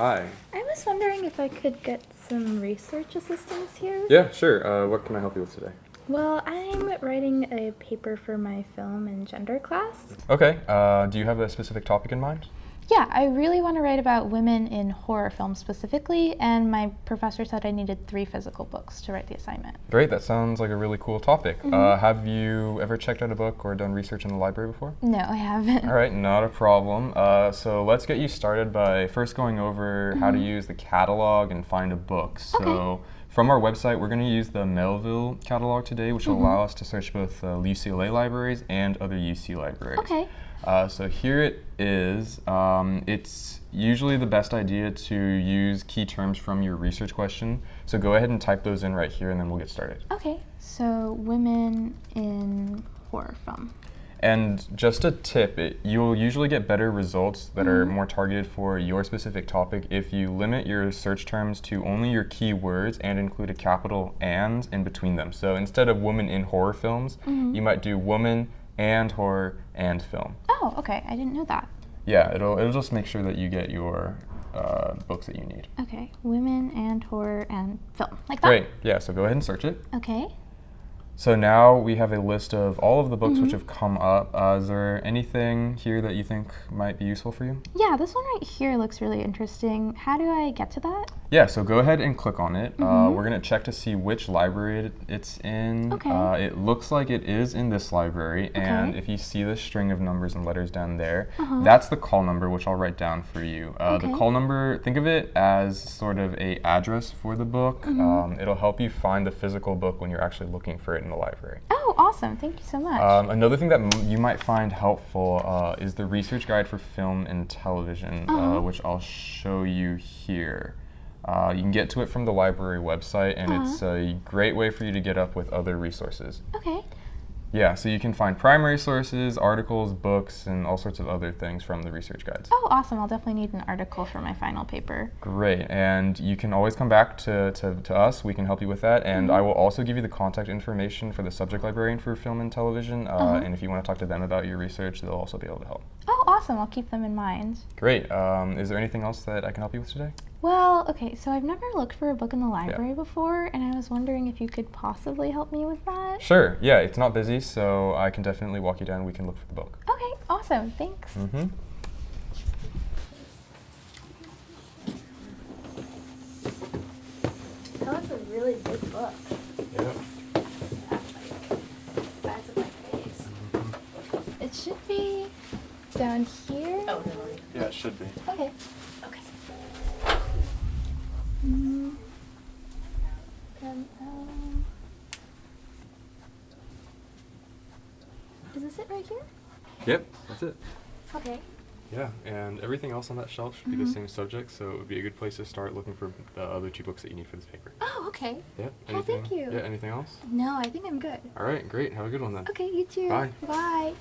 Hi. I was wondering if I could get some research assistance here. Yeah, sure. Uh, what can I help you with today? Well, I'm writing a paper for my film and gender class. Okay. Uh, do you have a specific topic in mind? Yeah, I really want to write about women in horror films specifically, and my professor said I needed three physical books to write the assignment. Great. That sounds like a really cool topic. Mm-hmm. Uh, have you ever checked out a book or done research in the library before? No, I haven't. All right, not a problem. Uh, so let's get you started by first going over how to use the catalog and find a book. So Mm-hmm. Okay. From our website, we're going to use the Melvyl catalog today, which will Mm-hmm. allow us to search both uh, UCLA libraries and other UC libraries. Okay. Uh, so here it is. Um, it's usually the best idea to use key terms from your research question. So go ahead and type those in right here, and then we'll get started. Okay, so women in horror film. And just a tip, it, you'll usually get better results that are Mm-hmm. more targeted for your specific topic if you limit your search terms to only your keywords and include a capital and in between them. So instead of woman in horror films, Mm-hmm. you might do woman and horror and film. Oh, okay, I didn't know that. Yeah, it'll, it'll just make sure that you get your uh, books that you need. Okay, women and horror and film. Like that? Great, yeah, so go ahead and search it. Okay. So now we have a list of all of the books Mm-hmm. which have come up. Uh, is there anything here that you think might be useful for you? Yeah, this one right here looks really interesting. How do I get to that? Yeah, so go ahead and click on it. Uh, we're going to check to see which library it, it's in. Mm-hmm. Okay. Uh, it looks like it is in this library, and if you see the string of numbers and letters down there, Uh-huh. that's the call number, which I'll write down for you. Uh, The call number, think of it as sort of a address for the book. Mm-hmm. Um, it'll help you find the physical book when you're actually looking for it in the library. Oh, awesome. Thank you so much. Um, another thing that m- you might find helpful uh, is the research guide for film and television, uh Uh-huh. which I'll show you here. Uh, you can get to it from the library website, and Uh-huh. it's a great way for you to get up with other resources. okay. Yeah, so you can find primary sources, articles, books, and all sorts of other things from the research guides. Oh, awesome. I'll definitely need an article for my final paper. Great, and you can always come back to, to, to us. We can help you with that, and I will also give you the contact information for the subject librarian for film and television. Uh, Uh-huh. And if you want to talk to them about your research, they'll also be able to help. Oh, awesome. I'll keep them in mind. Great. Um, is there anything else that I can help you with today? Well, okay, so I've never looked for a book in the library before, and I was wondering if you could possibly help me with that. Sure. Yeah, it's not busy, so I can definitely walk you down. We can look for the book. Okay, awesome. Thanks. Mm-hmm. That was a really big book. Yeah. Size of my face. It should be down here. Oh, really? Yeah, it should be. Okay. Okay. Mm. Um, is this it right here? Yep, that's it. Okay. Yeah, and everything else on that shelf should be Mhm. the same subject, so it would be a good place to start looking for the other two books that you need for this paper. Oh, okay. Yeah. Oh, thank anything- you. Yeah. Anything else? No, I think I'm good. All right. Great. Have a good one then. Okay, you too. Bye. Bye.